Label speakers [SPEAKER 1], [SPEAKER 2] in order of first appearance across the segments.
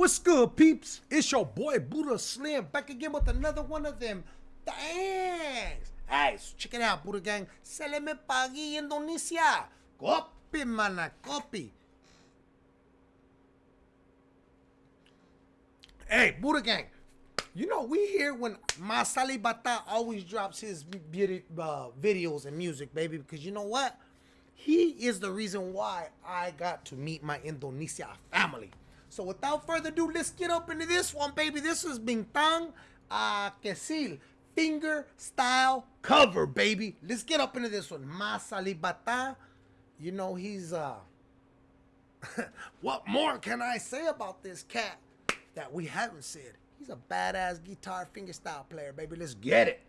[SPEAKER 1] What's good, peeps? It's your boy Buddha Slim back again with another one of them thanks. Hey, so check it out, Buddha Gang. Se le pagi Indonesia. Kopi mana, kopi. Hey, Buddha Gang. You know, we hear when Mas Alip Ba Ta always drops his beauty, uh, videos and music, baby, because you know what? He is the reason why I got to meet my Indonesia family. So without further ado, let's get up into this one, baby. This is Bintang uh, Kecil finger style cover, baby. Let's get up into this one. Mas Alip Ba Ta. You know, he's uh what more can I say about this cat that we haven't said? He's a badass guitar finger style player, baby. Let's get it.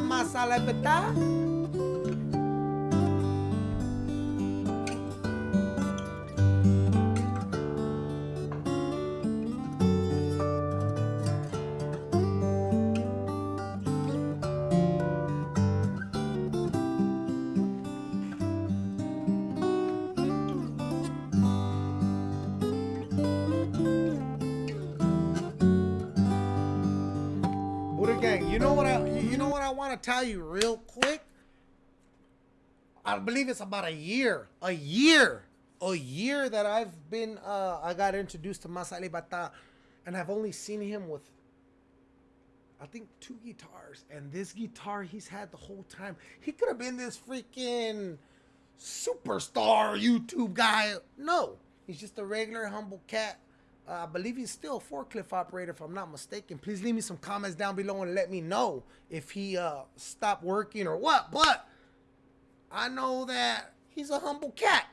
[SPEAKER 1] Masalah betah? gang, you know what I you know what I want to tell you real quick? I believe it's about a year, a year, a year that I've been uh I got introduced to Mas Alip Ba Ta and I've only seen him with I think two guitars and this guitar he's had the whole time. He could have been this freaking superstar YouTube guy. No, he's just a regular humble cat uh, I believe he's still a forklift operator, if I'm not mistaken. Please leave me some comments down below and let me know if he uh, stopped working or what. But I know that he's a humble cat.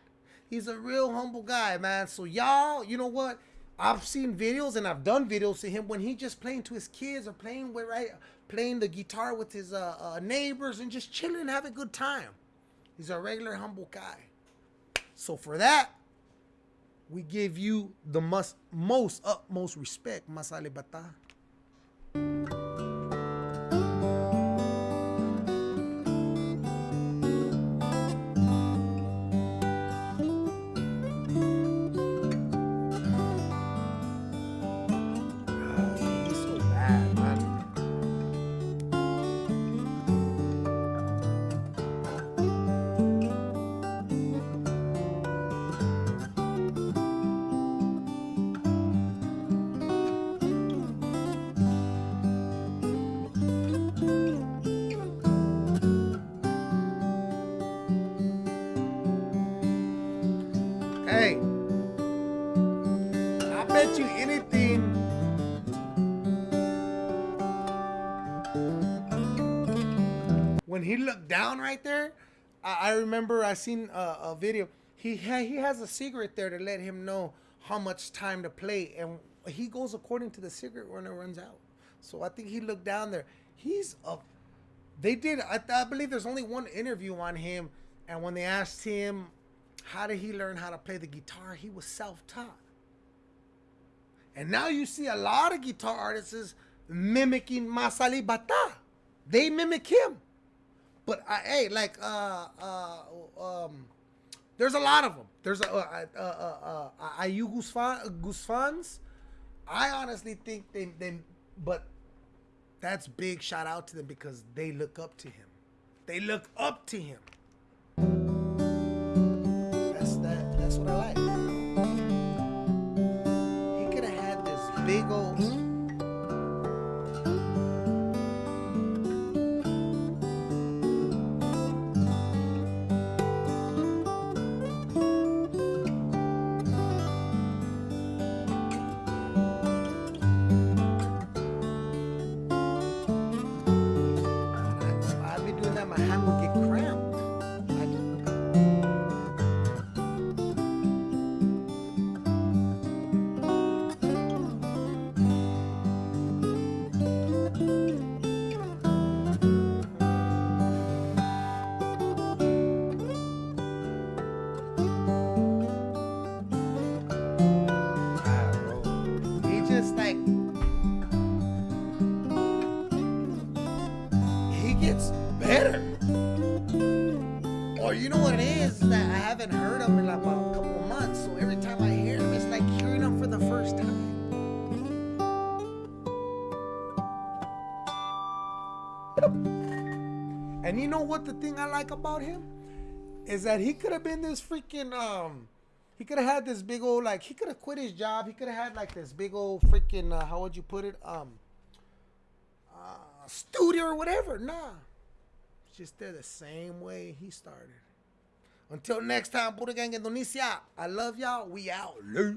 [SPEAKER 1] He's a real humble guy, man. So y'all, you know what? I've seen videos and I've done videos to him when he just playing to his kids or playing with right, playing the guitar with his uh, uh, neighbors and just chilling, and having a good time. He's a regular humble guy. So for that, we give you the most, most utmost respect, Mas Alip Ba Ta. You anything. When he looked down right there, I, I remember I seen a, a video. He ha he has a cigarette there to let him know how much time to play, and he goes according to the cigarette when it runs out. So I think he looked down there. He's a. They did. I, I believe there's only one interview on him, and when they asked him how did he learn how to play the guitar? He was self-taught. And now you see a lot of guitar artists mimicking Mas Alip Ba Ta. They mimic him. But I, hey, like uh uh um there's a lot of them. There's a uh uh uh, uh Ayu Guzfans. I honestly think they they but that's big shout out to them because they look up to him. They look up to him. You know what it is? that I haven't heard him in like about a couple months. So every time I hear him, it's like hearing him for the first time. And you know what the thing I like about him is that he could have been this freaking um he could have had this big old like he could have quit his job. He could have had like this big old freaking uh, how would you put it um uh, studio or whatever. Nah, just they're the same way he started. Until next time, Buddha Gang Indonesia. I love y'all. We out. Late.